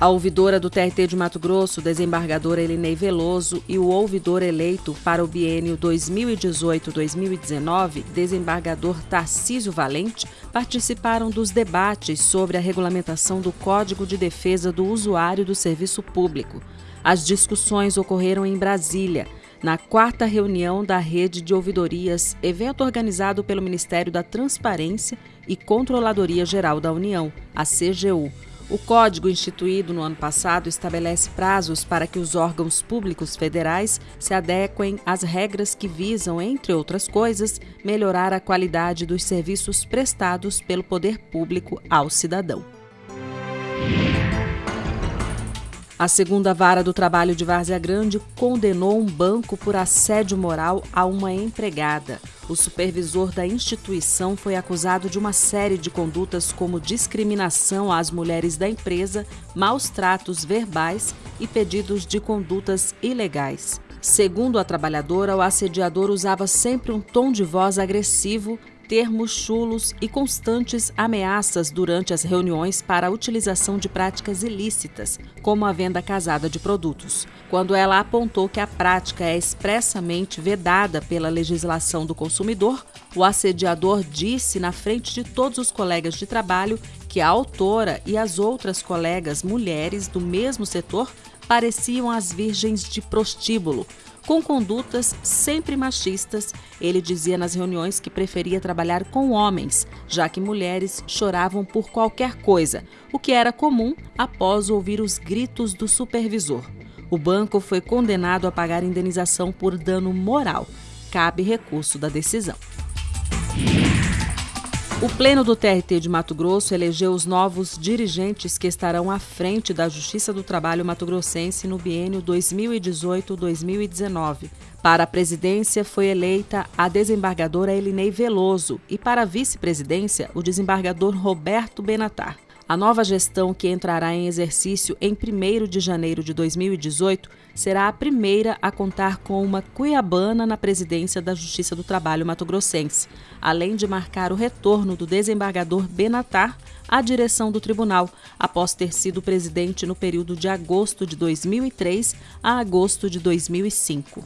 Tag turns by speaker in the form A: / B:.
A: A ouvidora do TRT de Mato Grosso, desembargadora Elinei Veloso, e o ouvidor eleito para o biênio 2018-2019, desembargador Tarcísio Valente, participaram dos debates sobre a regulamentação do Código de Defesa do Usuário do Serviço Público. As discussões ocorreram em Brasília, na quarta reunião da Rede de Ouvidorias, evento organizado pelo Ministério da Transparência e Controladoria Geral da União, a CGU o código instituído no ano passado estabelece prazos para que os órgãos públicos federais se adequem às regras que visam, entre outras coisas, melhorar a qualidade dos serviços prestados pelo poder público ao cidadão. A segunda vara do trabalho de Várzea Grande condenou um banco por assédio moral a uma empregada. O supervisor da instituição foi acusado de uma série de condutas como discriminação às mulheres da empresa, maus tratos verbais e pedidos de condutas ilegais. Segundo a trabalhadora, o assediador usava sempre um tom de voz agressivo, termos chulos e constantes ameaças durante as reuniões para a utilização de práticas ilícitas, como a venda casada de produtos. Quando ela apontou que a prática é expressamente vedada pela legislação do consumidor, o assediador disse na frente de todos os colegas de trabalho que a autora e as outras colegas mulheres do mesmo setor pareciam as virgens de prostíbulo, com condutas sempre machistas, ele dizia nas reuniões que preferia trabalhar com homens, já que mulheres choravam por qualquer coisa, o que era comum após ouvir os gritos do supervisor. O banco foi condenado a pagar indenização por dano moral. Cabe recurso da decisão. O Pleno do TRT de Mato Grosso elegeu os novos dirigentes que estarão à frente da Justiça do Trabalho mato-grossense no biênio 2018-2019. Para a presidência foi eleita a desembargadora Elinei Veloso e para a vice-presidência o desembargador Roberto Benatar. A nova gestão, que entrará em exercício em 1 de janeiro de 2018, será a primeira a contar com uma cuiabana na presidência da Justiça do Trabalho mato-grossense, além de marcar o retorno do desembargador Benatar à direção do tribunal, após ter sido presidente no período de agosto de 2003 a agosto de 2005.